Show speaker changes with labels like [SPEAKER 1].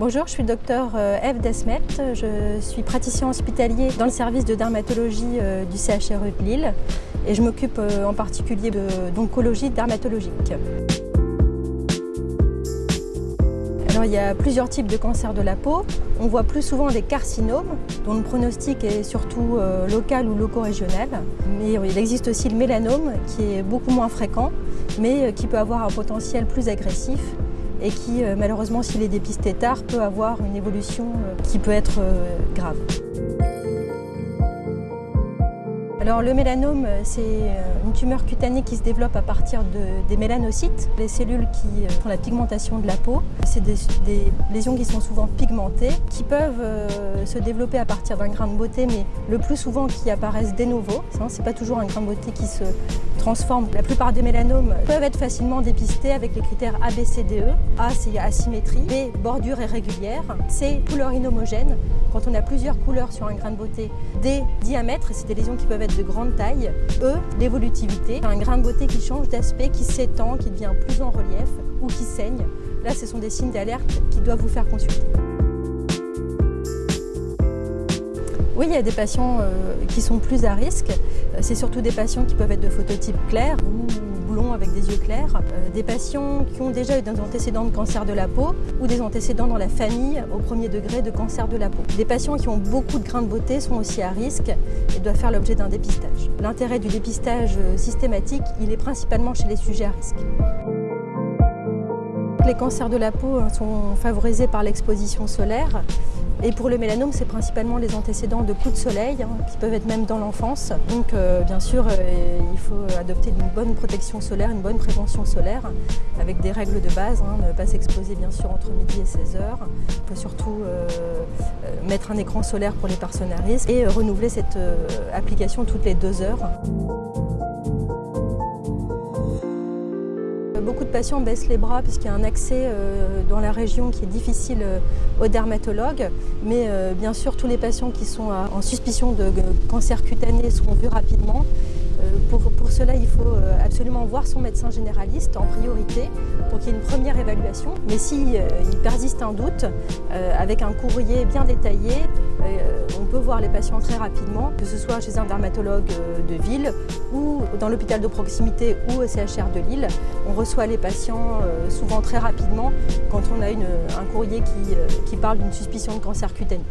[SPEAKER 1] Bonjour, je suis docteur euh, Eve Desmet. Je suis praticien hospitalier dans le service de dermatologie euh, du CHRU de Lille et je m'occupe euh, en particulier d'oncologie dermatologique. Alors, il y a plusieurs types de cancers de la peau. On voit plus souvent des carcinomes dont le pronostic est surtout local ou loco-régional. Mais il existe aussi le mélanome qui est beaucoup moins fréquent mais qui peut avoir un potentiel plus agressif et qui, euh, malheureusement, s'il est dépisté tard, peut avoir une évolution euh, qui peut être euh, grave. Alors le mélanome, c'est une tumeur cutanée qui se développe à partir des mélanocytes, les cellules qui font la pigmentation de la peau. C'est des, lésions qui sont souvent pigmentées, qui peuvent se développer à partir d'un grain de beauté, mais le plus souvent qui apparaissent de nouveau. Ce n'est pas toujours un grain de beauté qui se transforme. La plupart des mélanomes peuvent être facilement dépistés avec les critères A, B, C, D, E. A, c'est asymétrie. B, bordure irrégulière. C, couleur inhomogène. Quand on a plusieurs couleurs sur un grain de beauté. D, diamètre, c'est des lésions qui peuvent être de grande taille. E, l'évolutivité, un grain de beauté qui change d'aspect, qui s'étend, qui devient plus en relief ou qui saigne. Là, ce sont des signes d'alerte qui doivent vous faire consulter. Oui, il y a des patients euh, qui sont plus à risque. Euh, c'est surtout des patients qui peuvent être de phototype clair ou blond avec des yeux clairs. Euh, des patients qui ont déjà eu des antécédents de cancer de la peau ou des antécédents dans la famille au premier degré de cancer de la peau. Des patients qui ont beaucoup de grains de beauté sont aussi à risque et doivent faire l'objet d'un dépistage. L'intérêt du dépistage systématique, il est principalement chez les sujets à risque. Les cancers de la peau hein, sont favorisés par l'exposition solaire. Et pour le mélanome, c'est principalement les antécédents de coups de soleil, hein, qui peuvent être même dans l'enfance. Donc euh, bien sûr, euh, il faut adopter une bonne protection solaire, une bonne prévention solaire, avec des règles de base, hein, ne pas s'exposer bien sûr entre midi et 16 heures. Il faut surtout euh, mettre un écran solaire pour les personnes à risque et renouveler cette application toutes les deux heures. Beaucoup de patients baissent les bras puisqu'il y a un accès euh, dans la région qui est difficile euh, aux dermatologues. Mais euh, bien sûr, tous les patients qui sont en suspicion de cancer cutané seront vus rapidement. Pour, pour, cela, il faut absolument voir son médecin généraliste en priorité pour qu'il y ait une première évaluation. Mais s'il il persiste un doute, avec un courrier bien détaillé, on peut voir les patients très rapidement, que ce soit chez un dermatologue de ville ou dans l'hôpital de proximité ou au CHR de Lille. On reçoit les patients euh, souvent très rapidement quand on a un courrier qui, euh, qui parle d'une suspicion de cancer cutané.